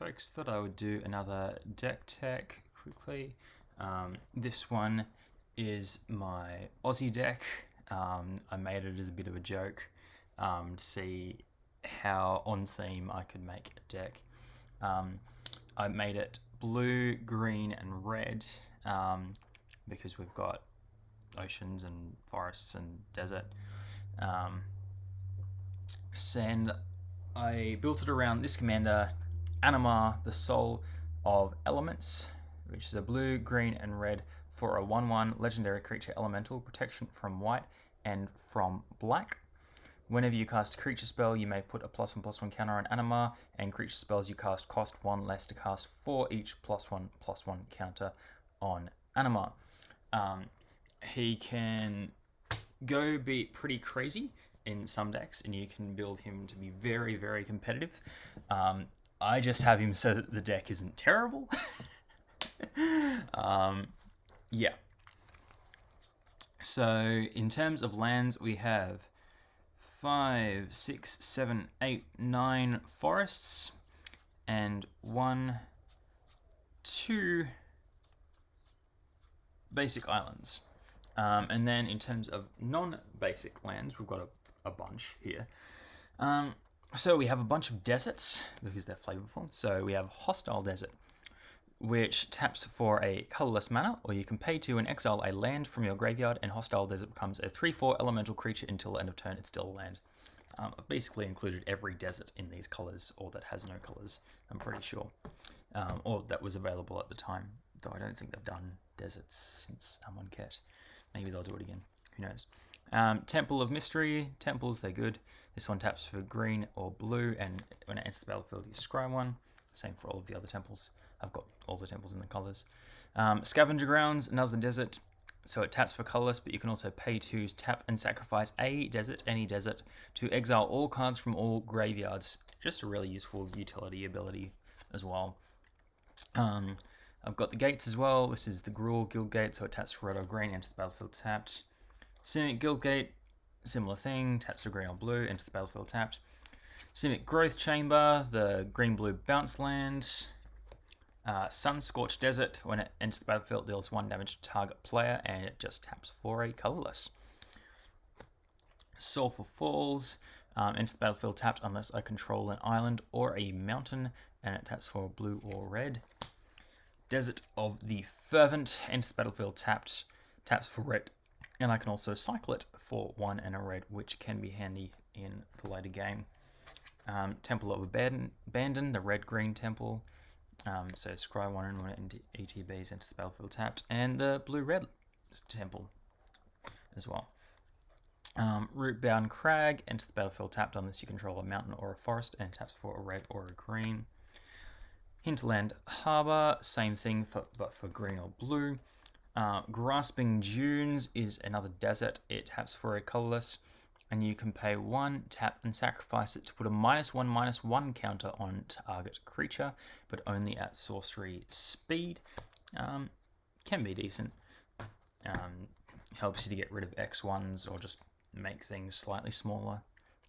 folks, thought I would do another deck tech quickly. Um, this one is my Aussie deck. Um, I made it as a bit of a joke um, to see how on theme I could make a deck. Um, I made it blue, green, and red um, because we've got oceans and forests and desert. Um, and I built it around this commander, Animar, the Soul of Elements, which is a blue, green, and red for a 1 1 legendary creature elemental protection from white and from black. Whenever you cast a creature spell, you may put a plus one plus one counter on Animar, and creature spells you cast cost one less to cast for each plus one plus one counter on Animar. Um, he can go be pretty crazy in some decks, and you can build him to be very, very competitive. Um, I just have him so that the deck isn't terrible. um, yeah. So, in terms of lands, we have five, six, seven, eight, nine forests, and one, two basic islands. Um, and then in terms of non-basic lands, we've got a, a bunch here. Um, so we have a bunch of deserts because they're flavorful. So we have Hostile Desert, which taps for a colorless mana, or you can pay to and exile a land from your graveyard, and Hostile Desert becomes a 3-4 elemental creature until end of turn. It's still a land. Um, I've basically included every desert in these colors, or that has no colors, I'm pretty sure. Um, or that was available at the time, though I don't think they've done deserts since Amonkhet. Maybe they'll do it again. Who knows? Um, Temple of Mystery. Temples, they're good. This one taps for green or blue, and when it enters the battlefield, you scry one. Same for all of the other temples. I've got all the temples in the colors. Um, Scavenger Grounds, another desert. So it taps for colorless, but you can also pay to tap and sacrifice a desert, any desert, to exile all cards from all graveyards. Just a really useful utility ability as well. Um, I've got the gates as well. This is the Gruul Guild Gate, so it taps for red or green, into the battlefield tapped. Simic Guild Gate, similar thing, taps for green or blue, into the battlefield tapped. Simic Growth Chamber, the green-blue bounce land. Uh, Sun Scorched Desert, when it enters the battlefield, deals one damage to target player, and it just taps for a colorless. Sulphur Falls, um, the battlefield tapped unless I control an island or a mountain, and it taps for blue or red. Desert of the Fervent, enters the battlefield tapped, taps for red, and I can also cycle it for one and a red, which can be handy in the later game. Um, temple of Abandon, the red-green temple. Um, so scry one and one into ETBs into the battlefield tapped, and the blue-red temple as well. Um, Rootbound Crag enters the battlefield tapped unless you control a mountain or a forest, and taps for a red or a green. Hinterland Harbour, same thing, for, but for green or blue. Uh, Grasping Dunes is another desert. It taps for a colorless, and you can pay one, tap, and sacrifice it to put a minus one, minus one counter on target creature, but only at sorcery speed. Um, can be decent. Um, helps you to get rid of X1s or just make things slightly smaller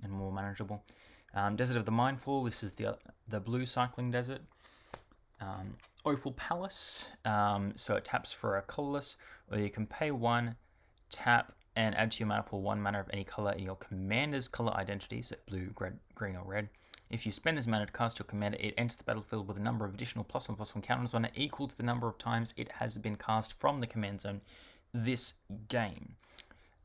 and more manageable. Um, desert of the Mindful, this is the, the blue cycling desert. Um, Opal Palace, um, so it taps for a colorless, or you can pay one, tap, and add to your mana pool one mana of any color in your commander's color identity, so blue, red, green, or red. If you spend this mana to cast your commander, it enters the battlefield with a number of additional plus one plus one counters on it equal to the number of times it has been cast from the command zone this game,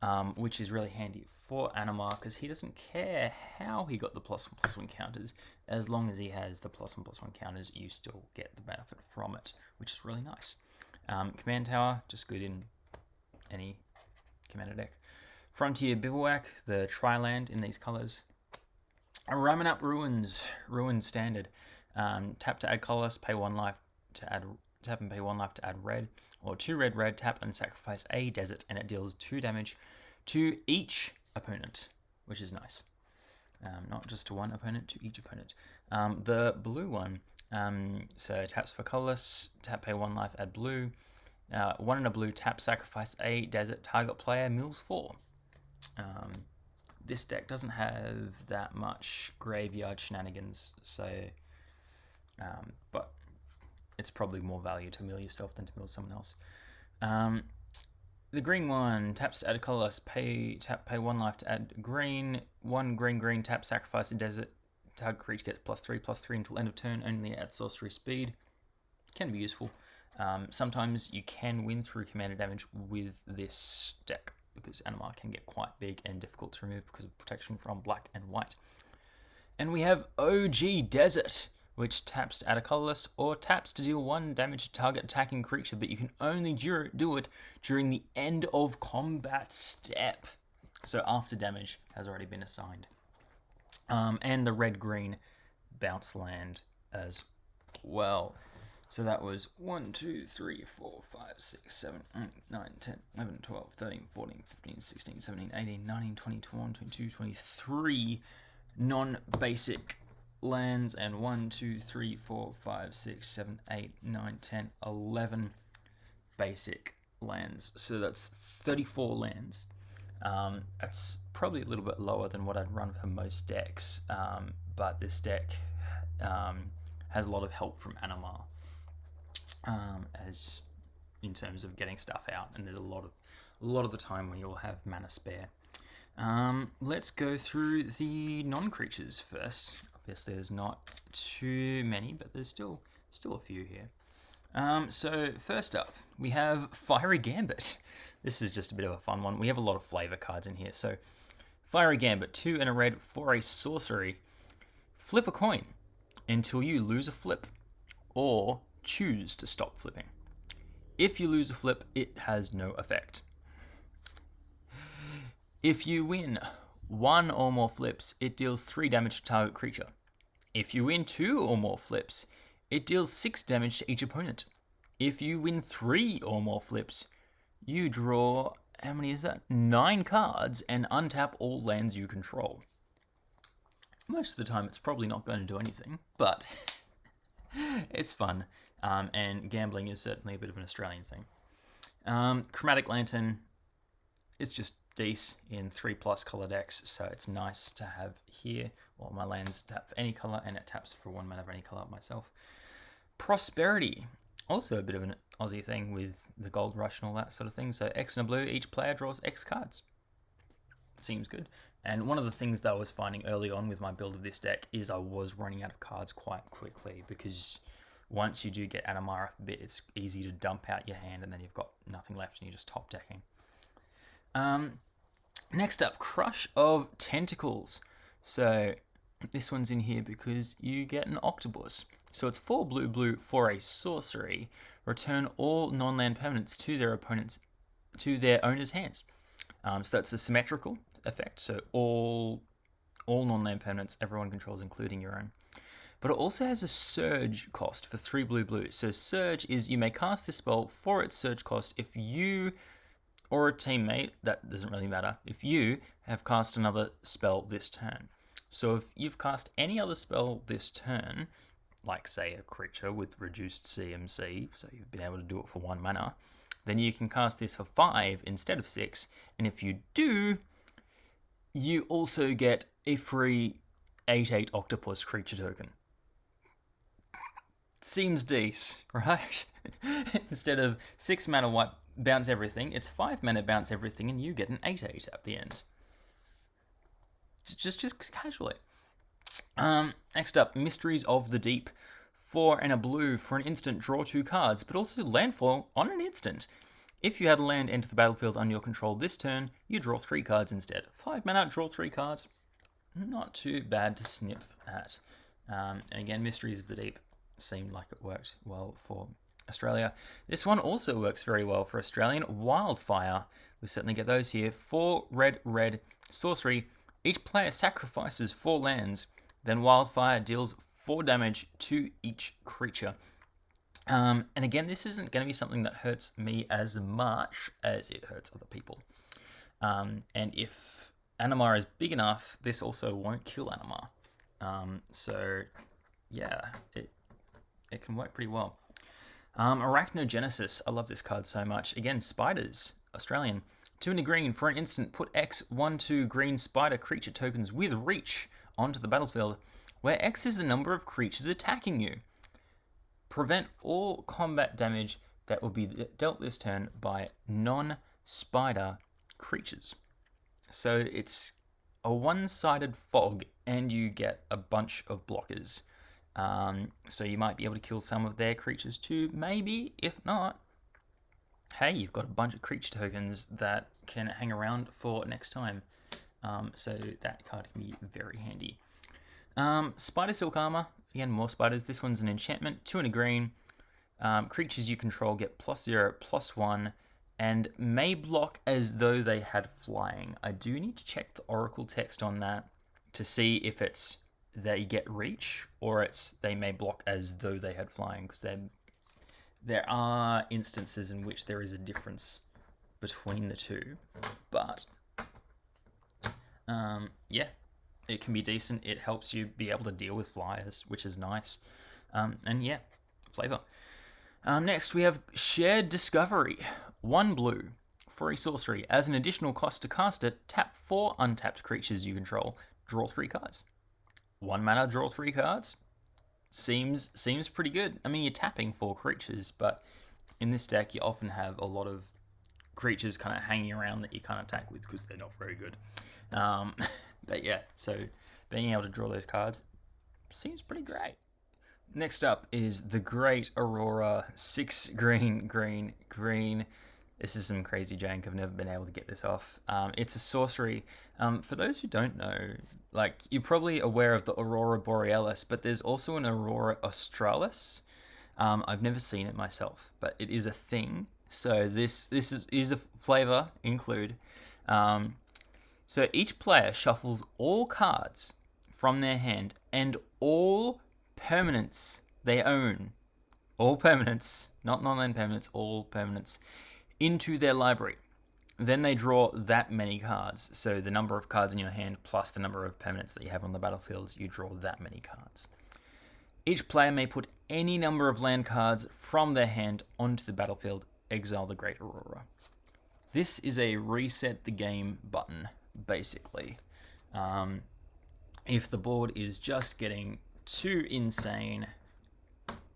um, which is really handy for Animar because he doesn't care how he got the plus one plus one counters. As long as he has the plus one plus one counters, you still get the benefit from it, which is really nice. Um, Command Tower, just good in any commander deck. Frontier Bivouac, the Tri-land in these colors. Ramunap Ruins, Ruin Standard. Um, tap to add colorless, pay one life to add tap and pay one life to add red, or two red red, tap and sacrifice a desert, and it deals two damage to each opponent, which is nice. Um, not just to one opponent, to each opponent. Um, the blue one, um, so taps for colorless, tap pay one life, add blue. Uh, one in a blue, tap sacrifice a desert target player, mills four. Um, this deck doesn't have that much graveyard shenanigans, so um, but it's probably more value to mill yourself than to mill someone else. Um, the green one taps to add a colorless. Pay tap pay one life to add green. One green green tap sacrifice a desert. Target creature gets plus three plus three until end of turn. Only at sorcery speed. Can be useful. Um, sometimes you can win through commander damage with this deck because Animar can get quite big and difficult to remove because of protection from black and white. And we have OG Desert, which taps to add a colorless or taps to deal one damage to target attacking creature, but you can only do it during the end of combat step. So after damage has already been assigned. Um, and the red green bounce land as well. So that was 1, 2, 3, 4, 5, 6, 7, 8, 9, 10, 11, 12, 13, 14, 15, 16, 17, 18, 19, 20, 21, 22, 23 non-basic lands and 1, 2, 3, 4, 5, 6, 7, 8, 9, 10, 11 basic lands. So that's 34 lands. Um, that's probably a little bit lower than what I'd run for most decks, um, but this deck um, has a lot of help from Animar um, as in terms of getting stuff out, and there's a lot of a lot of the time when you'll have mana spare. Um, let's go through the non-creatures first. Obviously, there's not too many, but there's still still a few here. Um, so first up, we have Fiery Gambit. This is just a bit of a fun one. We have a lot of flavor cards in here. So Fiery Gambit, two and a red for a sorcery. Flip a coin until you lose a flip, or choose to stop flipping. If you lose a flip, it has no effect. If you win one or more flips, it deals 3 damage to target creature. If you win 2 or more flips, it deals 6 damage to each opponent. If you win 3 or more flips, you draw, how many is that? 9 cards and untap all lands you control. Most of the time it's probably not going to do anything, but it's fun. Um, and gambling is certainly a bit of an Australian thing. Um, Chromatic Lantern is just decent in 3 plus color decks, so it's nice to have here. Well, my lands tap for any color, and it taps for one mana of any color myself. Prosperity, also a bit of an Aussie thing with the gold rush and all that sort of thing. So X and a blue, each player draws X cards. Seems good. And one of the things that I was finding early on with my build of this deck is I was running out of cards quite quickly because once you do get Animar a bit, it's easy to dump out your hand and then you've got nothing left and you're just top decking. Um, next up, Crush of Tentacles. So this one's in here because you get an Octopus. So it's 4 blue blue for a sorcery. Return all non-land permanents to their opponents to their owner's hands. Um, so that's a symmetrical effect. So all all non-land permanents everyone controls, including your own but it also has a surge cost for 3 blue blue. So surge is you may cast this spell for its surge cost if you or a teammate, that doesn't really matter, if you have cast another spell this turn. So if you've cast any other spell this turn, like say a creature with reduced CMC, so you've been able to do it for one mana, then you can cast this for five instead of six, and if you do, you also get a free 8-8 octopus creature token seems decent, right? Instead of six mana white bounce everything, it's five mana bounce everything, and you get an eight eight at the end. Just just casually. Um, next up, Mysteries of the Deep. Four and a blue for an instant, draw two cards, but also landfall on an instant. If you had a land enter the battlefield under your control this turn, you draw three cards instead. Five mana, draw three cards. Not too bad to snip at. Um, and again, Mysteries of the Deep seemed like it worked well for Australia. This one also works very well for Australian. Wildfire, we certainly get those here. Four red, red, sorcery. Each player sacrifices four lands. Then Wildfire deals four damage to each creature. Um, and again, this isn't going to be something that hurts me as much as it hurts other people. Um, and if Animar is big enough, this also won't kill Animar. Um, so, yeah, it, it can work pretty well. Um, Arachnogenesis, I love this card so much. Again, spiders, Australian. Two in a green, for an instant, put X, 1, 2 green spider creature tokens with reach onto the battlefield, where X is the number of creatures attacking you. Prevent all combat damage that will be dealt this turn by non-spider creatures. So it's a one-sided fog and you get a bunch of blockers. Um, so you might be able to kill some of their creatures too, maybe. If not, hey, you've got a bunch of creature tokens that can hang around for next time. Um, so that card can be very handy. Um, Spider Silk Armor, again, more spiders. This one's an enchantment, two and a green. Um, creatures you control get plus zero, plus one, and may block as though they had flying. I do need to check the Oracle text on that to see if it's they get reach or it's they may block as though they had flying because there are instances in which there is a difference between the two, but um, yeah, it can be decent. It helps you be able to deal with flyers, which is nice. Um, and yeah, flavor. Um, next, we have Shared Discovery. One blue a sorcery. As an additional cost to cast it, tap four untapped creatures you control. Draw three cards. One mana, draw three cards. Seems seems pretty good. I mean, you're tapping four creatures, but in this deck, you often have a lot of creatures kind of hanging around that you can't attack with because they're not very good. Um, but yeah, so being able to draw those cards seems pretty great. Next up is the Great Aurora. Six green, green, green. This is some crazy jank. I've never been able to get this off. Um, it's a sorcery. Um, for those who don't know, like you're probably aware of the Aurora Borealis, but there's also an Aurora Australis. Um, I've never seen it myself, but it is a thing. So this this is, is a flavor include. Um, so each player shuffles all cards from their hand and all permanents they own, all permanents, not non-land permanents, all permanents, into their library. Then they draw that many cards. So the number of cards in your hand plus the number of permanents that you have on the battlefield, you draw that many cards. Each player may put any number of land cards from their hand onto the battlefield, exile the Great Aurora. This is a reset the game button basically. Um, if the board is just getting too insane,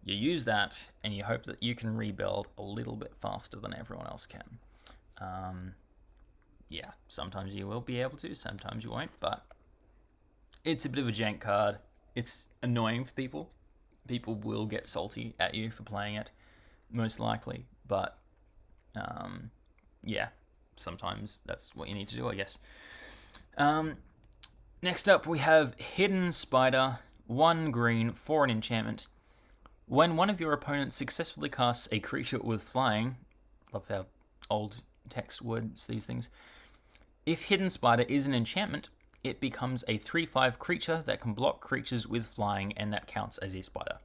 you use that and you hope that you can rebuild a little bit faster than everyone else can. Um, yeah, sometimes you will be able to, sometimes you won't, but it's a bit of a jank card. It's annoying for people. People will get salty at you for playing it, most likely, but um, yeah, sometimes that's what you need to do, I guess. Um, next up, we have Hidden Spider, one green for an enchantment. When one of your opponents successfully casts a creature with flying, love how old text words these things. If Hidden Spider is an enchantment, it becomes a 3-5 creature that can block creatures with flying, and that counts as a spider.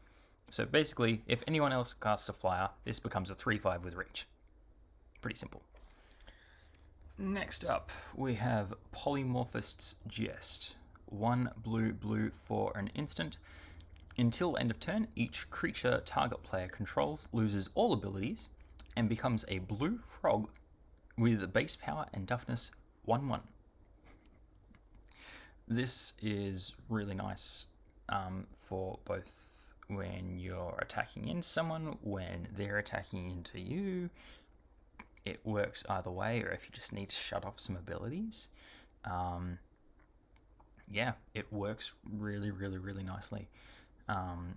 So basically, if anyone else casts a flyer, this becomes a 3-5 with reach. Pretty simple. Next up, we have Polymorphist's Jest. One blue, blue for an instant. Until end of turn, each creature target player controls loses all abilities and becomes a blue frog with base power and toughness 1 1. This is really nice um, for both when you're attacking into someone, when they're attacking into you, it works either way, or if you just need to shut off some abilities. Um, yeah, it works really, really, really nicely. Um,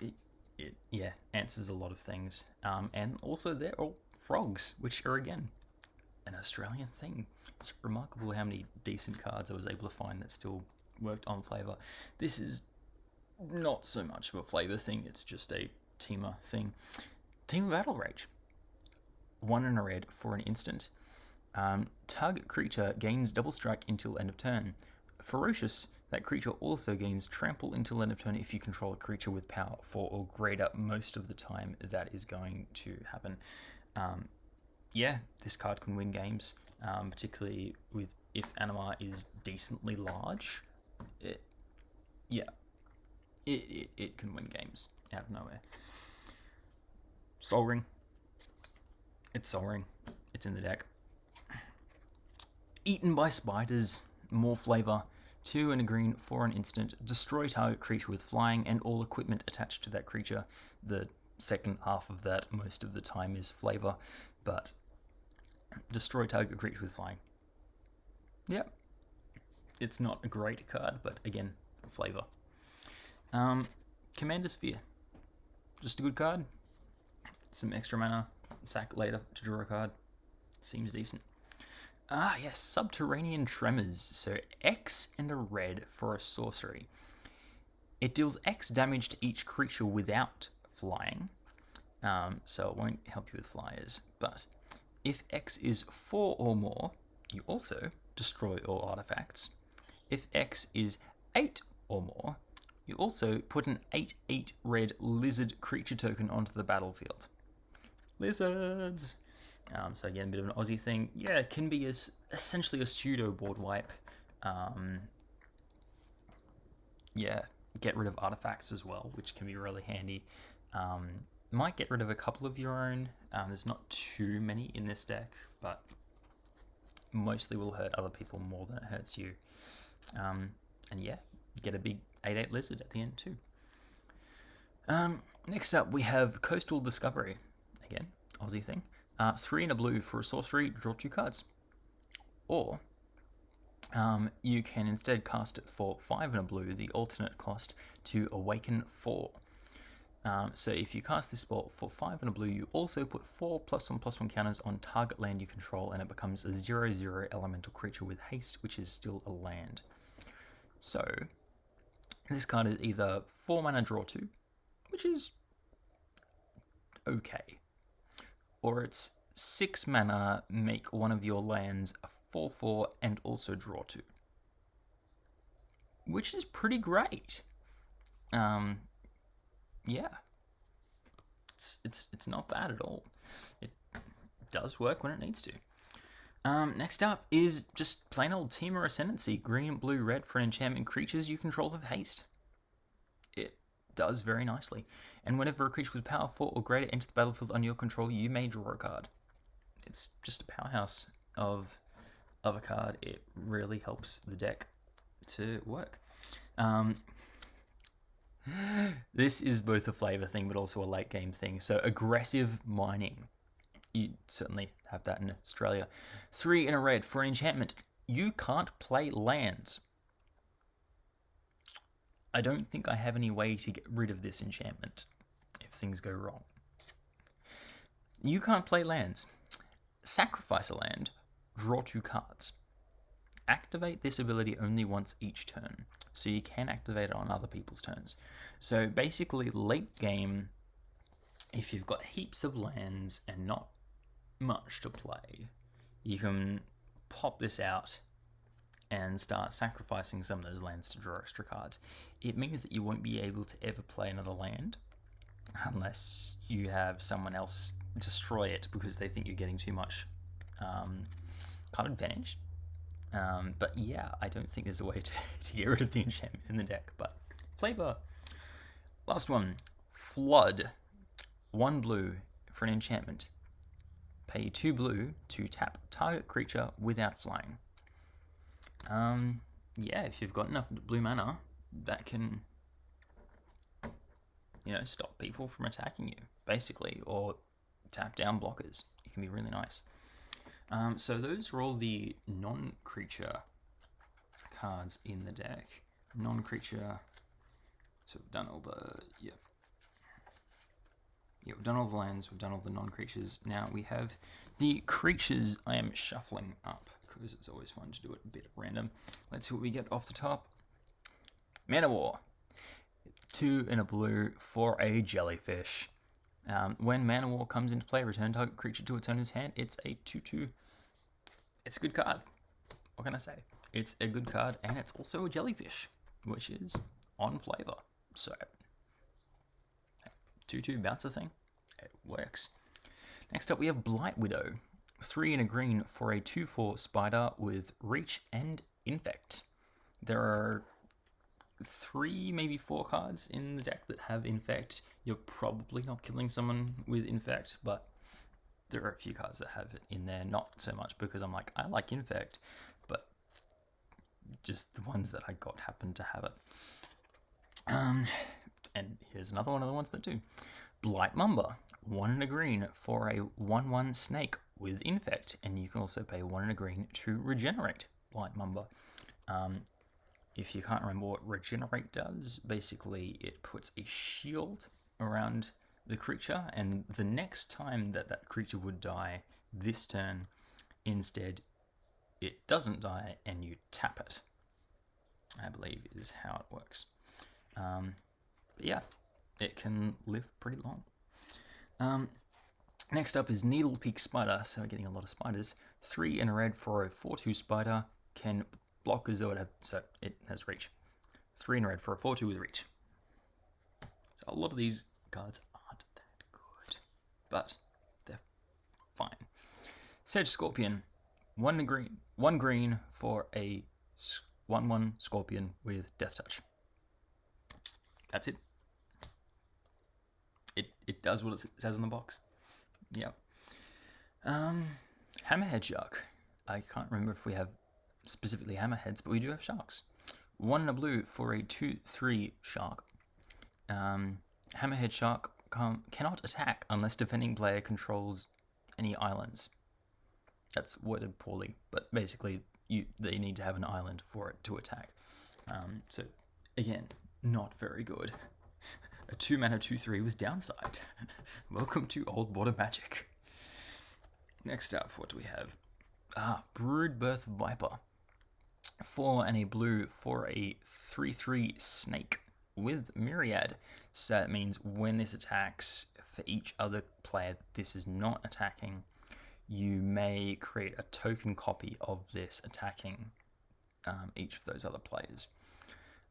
it, it, yeah, answers a lot of things. Um, and also, they're all frogs, which are, again, an Australian thing. It's remarkable how many decent cards I was able to find that still worked on flavor. This is not so much of a flavor thing, it's just a Temur thing. Temur Battle Rage one and a red for an instant. Um, target creature gains double strike until end of turn. Ferocious, that creature also gains trample until end of turn if you control a creature with power 4 or greater most of the time that is going to happen. Um, yeah, this card can win games, um, particularly with if Animar is decently large. It, yeah, it, it, it can win games out of nowhere. Sol Ring, it's Sol Ring. It's in the deck. Eaten by spiders. More flavor. Two and a green for an instant. Destroy target creature with flying and all equipment attached to that creature. The second half of that most of the time is flavor, but destroy target creature with flying. Yep. It's not a great card, but again, flavor. Um, Commander Sphere. Just a good card. Some extra mana. Sack later to draw a card. Seems decent. Ah, yes, Subterranean Tremors. So X and a red for a sorcery. It deals X damage to each creature without flying. Um, so it won't help you with flyers. But if X is 4 or more, you also destroy all artifacts. If X is 8 or more, you also put an 8-8 red lizard creature token onto the battlefield. Lizards! Um, so again, a bit of an Aussie thing. Yeah, it can be as essentially a pseudo board wipe. Um, yeah, get rid of artifacts as well, which can be really handy. Um, might get rid of a couple of your own. Um, there's not too many in this deck, but mostly will hurt other people more than it hurts you. Um, and yeah, get a big 8-8 lizard at the end too. Um, next up, we have Coastal Discovery. Again, Aussie thing. Uh, three in a blue for a sorcery, draw two cards. Or um, you can instead cast it for five in a blue, the alternate cost to awaken four. Um, so if you cast this spell for 5 in a blue, you also put 4 plus 1 plus 1 counters on target land you control, and it becomes a 0 0 elemental creature with haste, which is still a land. So this card is either 4 mana draw 2, which is okay, or it's 6 mana make one of your lands a 4 4 and also draw 2, which is pretty great. Um, yeah, it's it's it's not bad at all. It does work when it needs to. Um, next up is just plain old Temur Ascendancy, green, blue, red for an enchantment. Creatures you control have haste. It does very nicely. And whenever a creature with power 4 or greater enters the battlefield under your control, you may draw a card. It's just a powerhouse of of a card. It really helps the deck to work. Um, this is both a flavor thing but also a late game thing. So aggressive mining. You certainly have that in Australia. Three in a red for an enchantment. You can't play lands. I don't think I have any way to get rid of this enchantment if things go wrong. You can't play lands. Sacrifice a land, draw two cards. Activate this ability only once each turn so you can activate it on other people's turns. So basically, late game, if you've got heaps of lands and not much to play, you can pop this out and start sacrificing some of those lands to draw extra cards. It means that you won't be able to ever play another land unless you have someone else destroy it because they think you're getting too much um, card advantage. Um, but yeah, I don't think there's a way to, to get rid of the enchantment in the deck, but flavor. Last one, Flood. One blue for an enchantment. Pay two blue to tap target creature without flying. Um, yeah, if you've got enough blue mana, that can, you know, stop people from attacking you, basically, or tap down blockers. It can be really nice. Um, so those are all the non-creature cards in the deck. Non-creature. So we've done all the yeah. Yeah, we've done all the lands, we've done all the non-creatures. Now we have the creatures I am shuffling up because it's always fun to do it a bit random. Let's see what we get off the top. Manowar. Two in a blue for a jellyfish. Um, when Manowar comes into play, return target creature to its owner's hand. It's a 2-2. It's a good card. What can I say? It's a good card, and it's also a jellyfish, which is on flavor. So, 2-2 bouncer thing. It works. Next up, we have Blight Widow. Three in a green for a 2-4 spider with reach and infect. There are three, maybe four cards in the deck that have infect. You're probably not killing someone with infect, but there are a few cards that have it in there. Not so much because I'm like, I like infect, but just the ones that I got happen to have it. Um, and here's another one of the ones that do. Blight Mamba, one and a green for a 1 1 snake with infect, and you can also pay one and a green to regenerate Blight Mamba. Um, if you can't remember what regenerate does, basically it puts a shield around the creature, and the next time that that creature would die this turn, instead it doesn't die and you tap it. I believe is how it works. Um, but yeah, it can live pretty long. Um, next up is Needle Peak Spider, so getting a lot of spiders. Three in a red for a 4-2 spider can block as though it have, so it has reach. Three in a red for a 4-2 with reach. So a lot of these cards but they're fine. Sedge Scorpion, one green, one green for a one-one Scorpion with Death Touch. That's it. It it does what it says in the box. Yeah. Um, Hammerhead Shark. I can't remember if we have specifically hammerheads, but we do have sharks. One in a blue for a 2-3 shark. Um, hammerhead shark cannot attack unless defending player controls any islands. That's worded poorly, but basically you they need to have an island for it to attack. Um, so again, not very good. A two mana two three with downside. Welcome to old border magic. Next up, what do we have? Ah, Broodbirth Viper. Four and a blue for a 3-3 snake with Myriad. So that means when this attacks for each other player this is not attacking, you may create a token copy of this attacking um, each of those other players.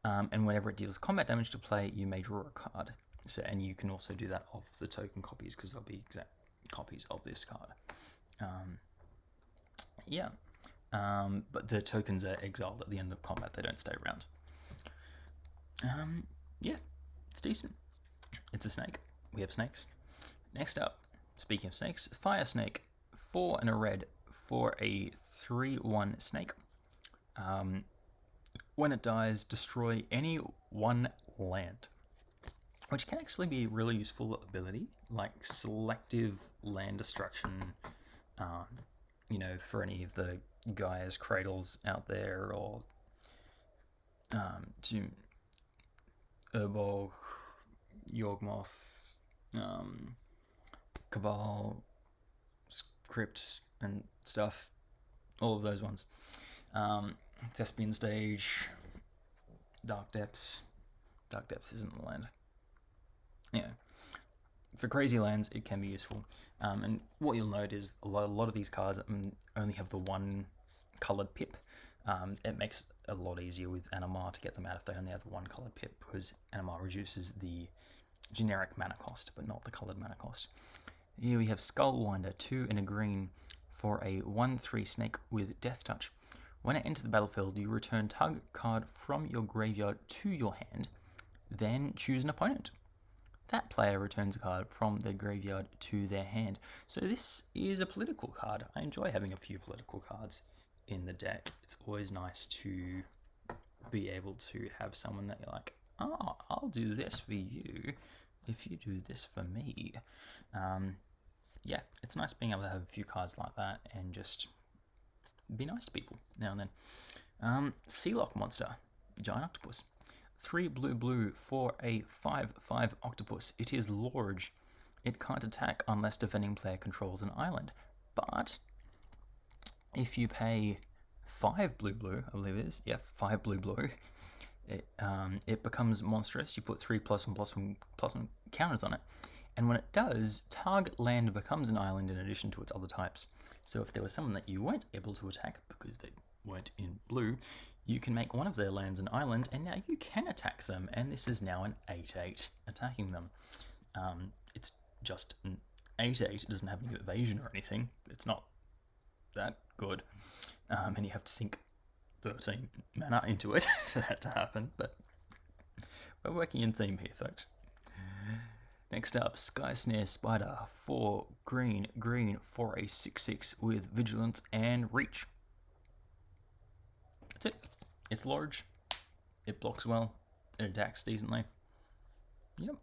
Um, and whenever it deals combat damage to play, you may draw a card. So, and you can also do that of the token copies because they'll be exact copies of this card. Um, yeah, um, but the tokens are exiled at the end of combat; they don't stay around. Um, yeah, it's decent. It's a snake. We have snakes. Next up, speaking of snakes, fire snake four and a red for a 3-1 snake. Um, when it dies, destroy any one land, which can actually be a really useful ability, like selective land destruction, um, you know, for any of the Gaia's Cradles out there, or um, to Urborg, Yawgmoth, um, Cabal, Crypt and stuff, all of those ones. Um, Thespian Stage, Dark Depths. Dark Depths isn't the land. Yeah. For crazy lands, it can be useful. Um, and what you'll note is a lot, a lot of these cards only have the one coloured pip. Um, it makes a lot easier with Animar to get them out if they only have one coloured pip because Animar reduces the generic mana cost, but not the coloured mana cost. Here we have Skullwinder, 2 in a green for a 1-3 snake with Death Touch. When it enters the battlefield, you return target card from your graveyard to your hand, then choose an opponent. That player returns a card from their graveyard to their hand. So this is a political card. I enjoy having a few political cards in the deck. It's always nice to be able to have someone that you're like, oh, I'll do this for you if you do this for me. Um, yeah, it's nice being able to have a few cards like that and just be nice to people now and then. Um, Sealock Monster, Giant Octopus. 3 blue blue for a 5-5 octopus. It is large. It can't attack unless defending player controls an island. But if you pay 5 blue blue, I believe it is, yeah, 5 blue blue, it, um, it becomes monstrous. You put 3 plus 1 plus 1 plus 1 counters on it and when it does, target land becomes an island in addition to its other types. So if there was someone that you weren't able to attack because they weren't in blue, you can make one of their lands an island, and now you can attack them, and this is now an 8-8 attacking them. Um, it's just an 8-8, it doesn't have any evasion or anything, it's not that good, um, and you have to sink 13 mana into it for that to happen, but we're working in theme here, folks. Next up, Sky Snare Spider, 4 green, green for a 6 6 with Vigilance and Reach. That's it. It's large, it blocks well, it attacks decently. Yep.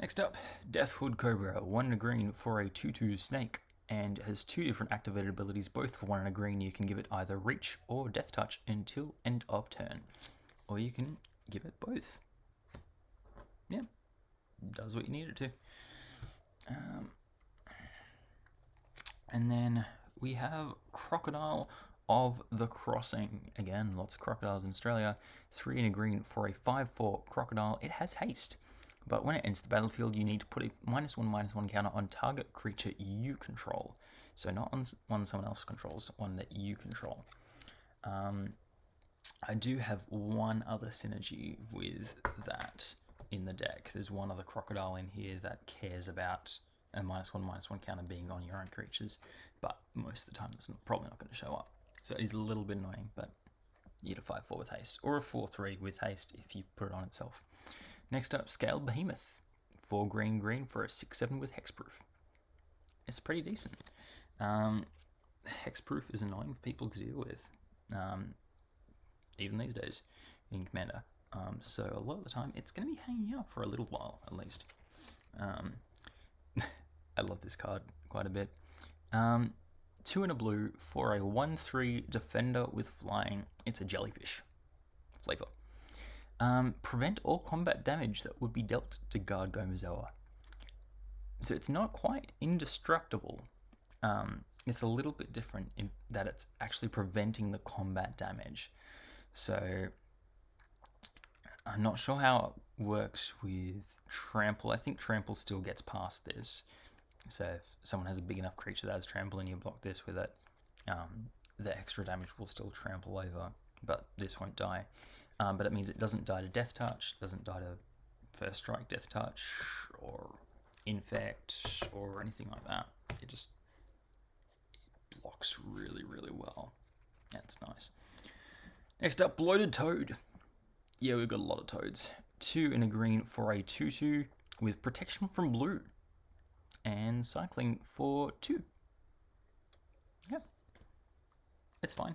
Next up, Deathhood Cobra, 1 green for a 2-2 snake, and has two different activated abilities, both for 1 and a green. You can give it either Reach or Death Touch until end of turn, or you can give it both. Yeah, does what you need it to. Um, and then we have Crocodile of the Crossing. Again, lots of crocodiles in Australia. Three in a green for a 5-4 crocodile. It has haste. But when it enters the battlefield, you need to put a minus one, minus one counter on target creature you control. So not on one someone else controls, one that you control. Um, I do have one other synergy with that in the deck. There's one other crocodile in here that cares about a minus one, minus one counter being on your own creatures, but most of the time it's probably not going to show up. So it is a little bit annoying, but you get a 5-4 with haste, or a 4-3 with haste if you put it on itself. Next up, Scaled Behemoth. 4 green green for a 6-7 with Hexproof. It's pretty decent. Um, hexproof is annoying for people to deal with, um, even these days in Commander. Um, so a lot of the time, it's going to be hanging out for a little while, at least. Um, I love this card quite a bit. Um, two in a blue for a 1-3 defender with flying. It's a jellyfish flavor. Um, prevent all combat damage that would be dealt to Guard Gomazoa. So it's not quite indestructible. Um, it's a little bit different in that it's actually preventing the combat damage. So I'm not sure how it works with Trample. I think Trample still gets past this. So if someone has a big enough creature that has Trample and you block this with it, um, the extra damage will still trample over, but this won't die. Um, but it means it doesn't die to Death Touch, doesn't die to First Strike Death Touch, or Infect, or anything like that. It just it blocks really, really well. That's nice. Next up, Bloated Toad. Yeah, we've got a lot of toads. Two in a green for a 2-2 with protection from blue. And cycling for two. Yeah. It's fine.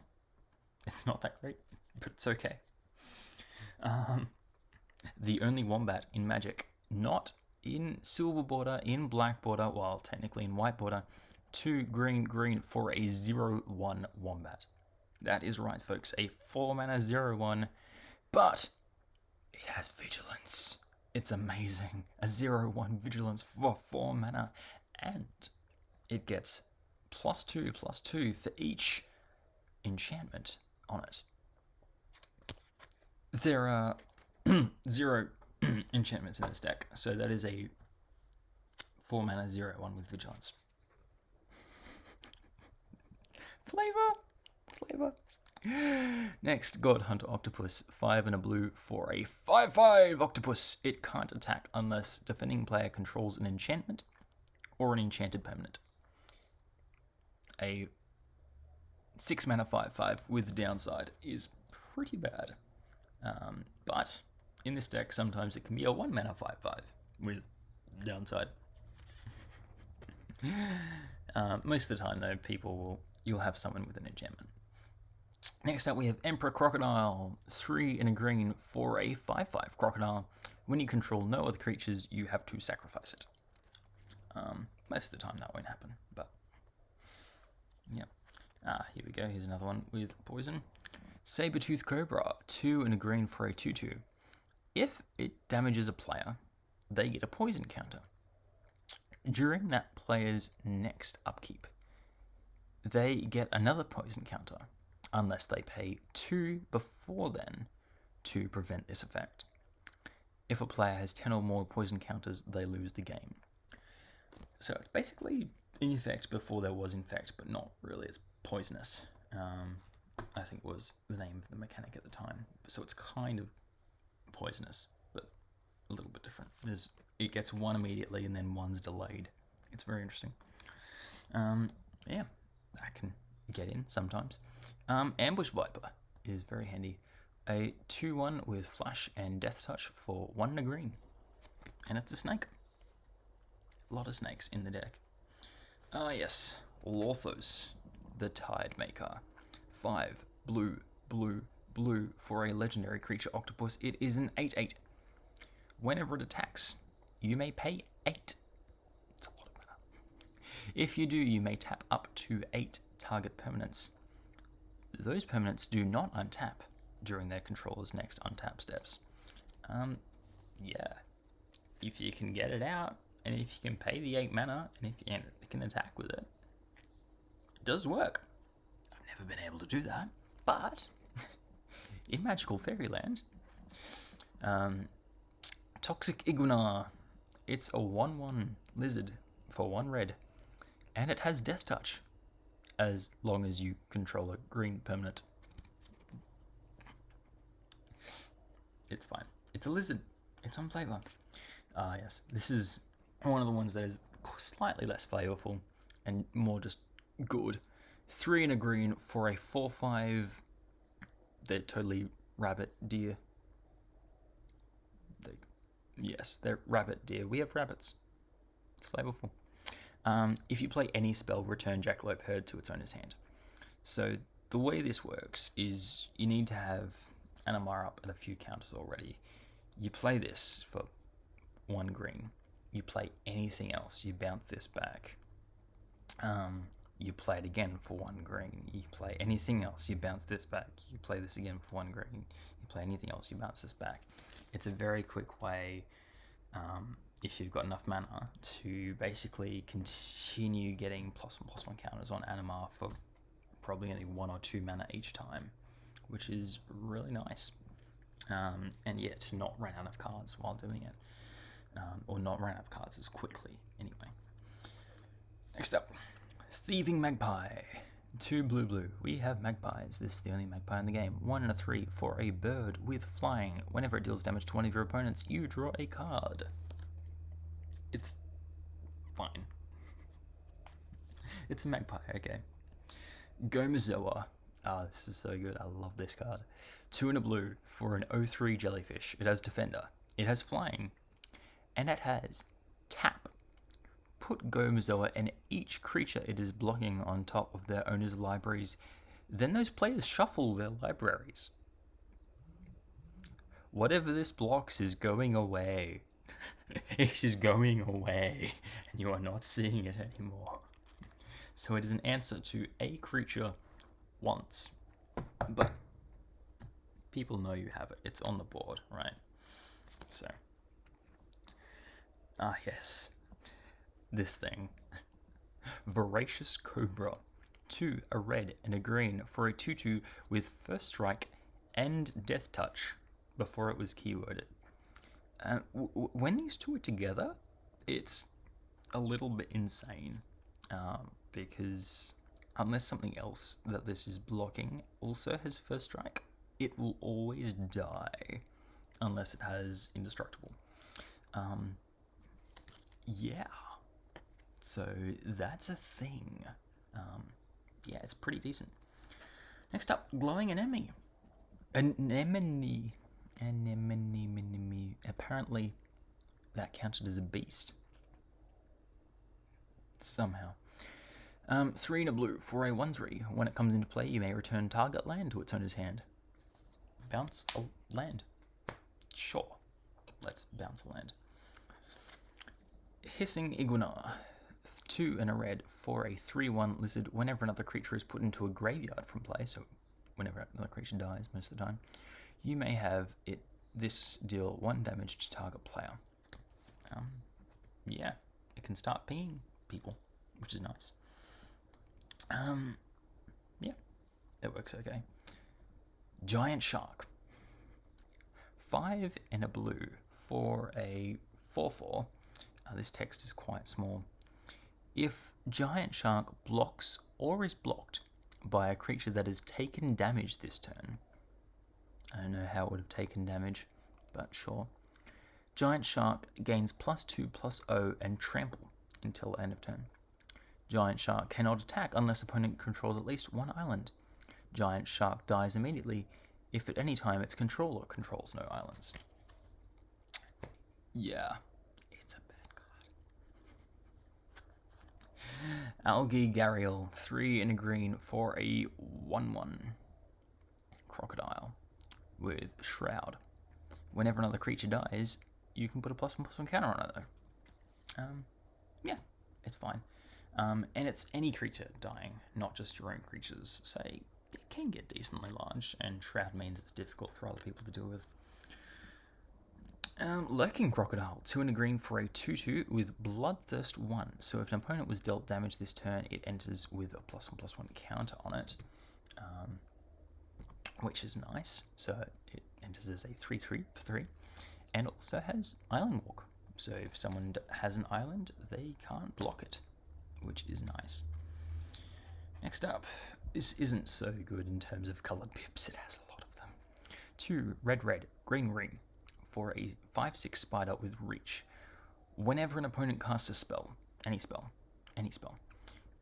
It's not that great, but it's okay. Um, the only wombat in Magic, not in silver border, in black border, well, technically in white border, two green green for a 0 1 wombat. That is right, folks, a 4 mana 0 1, but it has vigilance. It's amazing. A 0 1 vigilance for 4 mana, and it gets plus 2 plus 2 for each enchantment on it there are zero enchantments in this deck, so that is a four mana zero one with vigilance. Flavor, flavor. Next, God Hunter Octopus, five and a blue for a five-five octopus. It can't attack unless defending player controls an enchantment or an enchanted permanent. A six mana five-five with downside is pretty bad. Um, but in this deck, sometimes it can be a 1 mana 5 5 with downside. uh, most of the time, though, people will you'll have someone with an enchantment. Next up, we have Emperor Crocodile, 3 in a green for a 5 5 Crocodile. When you control no other creatures, you have to sacrifice it. Um, most of the time, that won't happen, but yeah. Ah, here we go. Here's another one with poison. Sabertooth Cobra, 2 and a green for a 2-2. If it damages a player, they get a poison counter. During that player's next upkeep, they get another poison counter, unless they pay 2 before then to prevent this effect. If a player has 10 or more poison counters, they lose the game. So it's basically in effect before there was infect, but not really, it's poisonous. Um, I think was the name of the mechanic at the time. So it's kind of poisonous, but a little bit different. There's it gets one immediately and then one's delayed. It's very interesting. Um, yeah, that can get in sometimes. Um, Ambush Viper is very handy. A 2-1 with Flash and Death Touch for 1 and a green. And it's a snake. A lot of snakes in the deck. Ah yes, Lorthos, the Tide Maker. 5 blue, blue, blue for a legendary creature octopus. It is an 8 8. Whenever it attacks, you may pay 8. It's a lot of mana. If you do, you may tap up to 8 target permanents. Those permanents do not untap during their controller's next untap steps. Um, yeah. If you can get it out, and if you can pay the 8 mana, and if you can attack with it, it does work. Never been able to do that, but in Magical Fairyland, um, Toxic Iguanar, it's a 1-1 lizard for 1 red, and it has Death Touch, as long as you control a green permanent. It's fine. It's a lizard. It's on flavor. Ah, yes. This is one of the ones that is slightly less flavorful and more just good. Three and a green for a 4-5. They're totally rabbit deer. They, yes, they're rabbit deer. We have rabbits. It's flavorful. Um, if you play any spell, return Jackalope Herd to its owner's hand. So the way this works is you need to have Animar up at a few counters already. You play this for one green. You play anything else. You bounce this back. Um, you play it again for one green. You play anything else. You bounce this back. You play this again for one green. You play anything else. You bounce this back. It's a very quick way. Um, if you've got enough mana to basically continue getting plus one plus one counters on Animar for probably only one or two mana each time, which is really nice. Um, and yet to not run out of cards while doing it, um, or not run out of cards as quickly anyway. Next up, Thieving Magpie. Two blue blue. We have magpies. This is the only magpie in the game. One and a three for a bird with flying. Whenever it deals damage to one of your opponents, you draw a card. It's fine. It's a magpie, okay. Gomazoa. Ah, this is so good. I love this card. Two and a blue for an 03 jellyfish. It has defender. It has flying. And it has tap. Put Gomazoa and each creature it is blocking on top of their owner's libraries. Then those players shuffle their libraries. Whatever this blocks is going away. it is going away, and you are not seeing it anymore. So it is an answer to a creature once, but people know you have it. It's on the board, right? So, ah, yes, this thing. Voracious Cobra. Two, a red and a green for a 2 2 with first strike and death touch before it was keyworded. Uh, when these two are together, it's a little bit insane um, because unless something else that this is blocking also has first strike, it will always die unless it has indestructible. Um, yeah, so that's a thing. Um, yeah, it's pretty decent. Next up, glowing anemone. Anemone Anemone. Apparently, that counted as a beast. Somehow. Um, three in a blue for a 1 3. When it comes into play, you may return target land to its owner's hand. Bounce a land. Sure. Let's bounce a land. Hissing Iguanar. Two in a red for a 3 1 lizard whenever another creature is put into a graveyard from play, so whenever another creature dies most of the time you may have it this deal one damage to target player. Um, yeah, it can start pinging people, which is nice. Um, yeah, it works okay. Giant Shark. Five and a blue for a 4-4. Uh, this text is quite small. If Giant Shark blocks or is blocked by a creature that has taken damage this turn, I don't know how it would have taken damage, but sure. Giant Shark gains plus 2 plus O and trample until end of turn. Giant Shark cannot attack unless opponent controls at least one island. Giant Shark dies immediately if at any time its controller controls no islands. Yeah, it's a bad card. Algae Gharial, 3 in a green for a 1 1 crocodile. with Shroud. Whenever another creature dies, you can put a plus one plus one counter on it though. Um, yeah, it's fine. Um, and it's any creature dying, not just your own creatures. So it can get decently large, and Shroud means it's difficult for other people to deal with. Um, Lurking Crocodile, 2 and a green for a 2 2 with Bloodthirst 1. So if an opponent was dealt damage this turn, it enters with a plus 1 plus 1 counter on it, um, which is nice. So it enters as a 3 3 for 3, and also has Island Walk. So if someone has an island, they can't block it, which is nice. Next up, this isn't so good in terms of coloured pips, it has a lot of them. 2 red red, green green for a 5-6 spider with reach. Whenever an opponent casts a spell, any spell, any spell,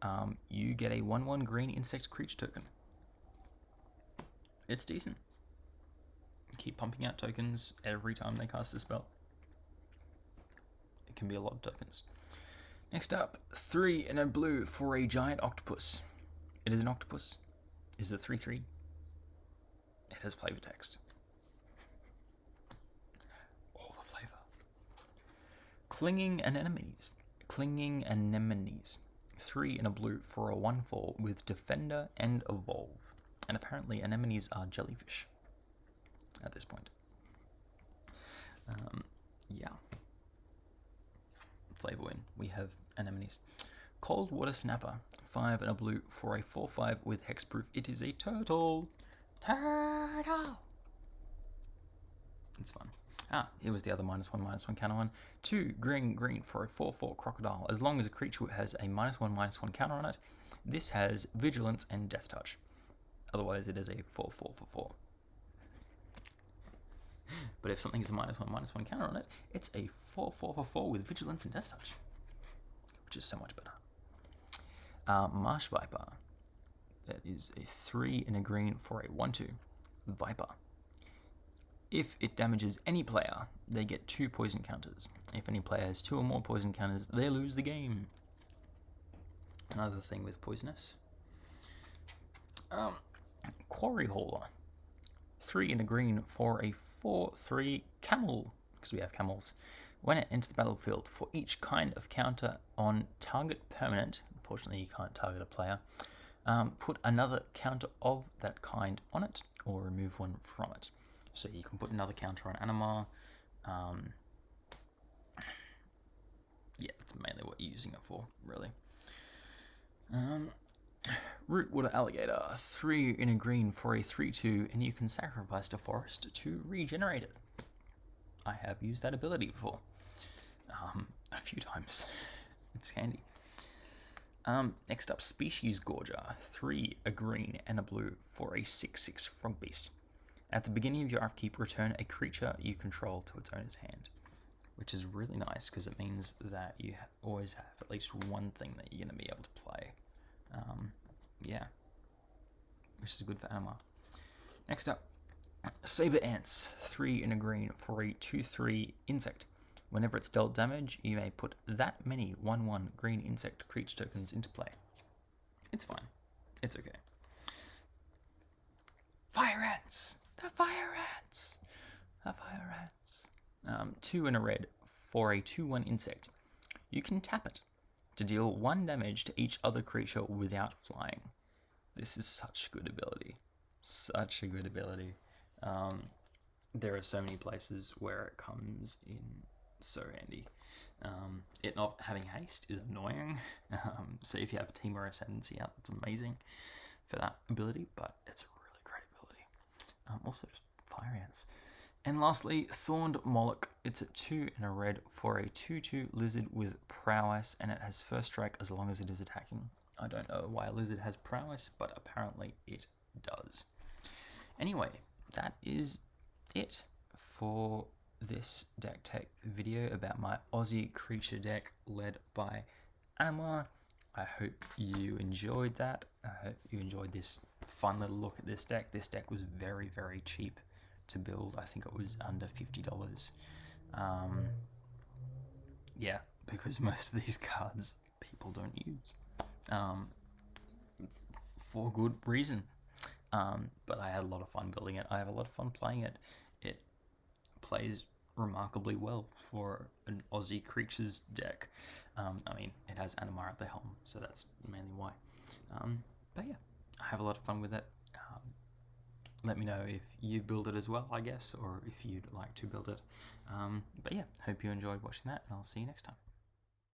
um, you get a 1-1 green insect creature token. It's decent. Keep pumping out tokens every time they cast a spell. It can be a lot of tokens. Next up, 3 in a blue for a giant octopus. It is an octopus. Is it 3-3? It has flavor text. Clinging anemones. Clinging anemones. Three in a blue for a 1 4 with Defender and Evolve. And apparently, anemones are jellyfish at this point. Um, yeah. Flavor win. We have anemones. Cold Water Snapper. 5 and a blue for a 4 5 with Hexproof. It is a turtle. Turtle! It's fun. Ah, here was the other minus one, minus one counter one. Two, green, green for a 4-4 crocodile. As long as a creature has a minus one, minus one counter on it, this has vigilance and death touch. Otherwise, it is a 4-4 for 4. But if something is a minus one, minus one counter on it, it's a 4-4 for 4 with vigilance and death touch. Which is so much better. Uh, Marsh Viper. That is a 3 in a green for a 1-2. Viper. If it damages any player, they get two poison counters. If any player has two or more poison counters, they lose the game. Another thing with poisonous. Um, Quarry Hauler. Three in a green for a 4-3 camel, because we have camels. When it enters the battlefield, for each kind of counter on target permanent, unfortunately you can't target a player, um, put another counter of that kind on it, or remove one from it. So you can put another counter on Animar. Um, yeah, that's mainly what you're using it for, really. Um, Rootwater Alligator, 3 in a green for a 3-2, and you can sacrifice the forest to regenerate it. I have used that ability before. Um, a few times. it's handy. Um, next up, Species Gorger, 3 a green and a blue for a 6-6 Frog Beast. At the beginning of your upkeep, return a creature you control to its owner's hand, which is really nice because it means that you always have at least one thing that you're going to be able to play. Um, yeah, which is good for Animar. Next up, Saber Ants, 3 in a green for a 2-3 insect. Whenever it's dealt damage, you may put that many 1-1 green insect creature tokens into play. It's fine. It's okay. Fire Ants! The fire ants! The fire ants. Um, two in a red for a 2 1 insect. You can tap it to deal one damage to each other creature without flying. This is such good ability. Such a good ability. Um, there are so many places where it comes in so handy. Um, it not having haste is annoying. Um, so if you have a Temur Ascendancy out, that's amazing for that ability, but it's um, also just fire ants. And lastly, Thorned Moloch. It's a 2 and a red for a 2-2 lizard with prowess, and it has first strike as long as it is attacking. I don't know why a lizard has prowess, but apparently it does. Anyway, that is it for this deck tech video about my Aussie creature deck led by Animar. I hope you enjoyed that. I hope you enjoyed this fun little look at this deck. This deck was very, very cheap to build. I think it was under $50. Um, yeah, because most of these cards people don't use. Um, for good reason. Um, but I had a lot of fun building it. I have a lot of fun playing it. It plays remarkably well for an Aussie creatures deck. Um, I mean, it has Animar at the helm, so that's mainly why. Um, but yeah, I have a lot of fun with it. Um, let me know if you build it as well, I guess, or if you'd like to build it. Um, but yeah, hope you enjoyed watching that, and I'll see you next time.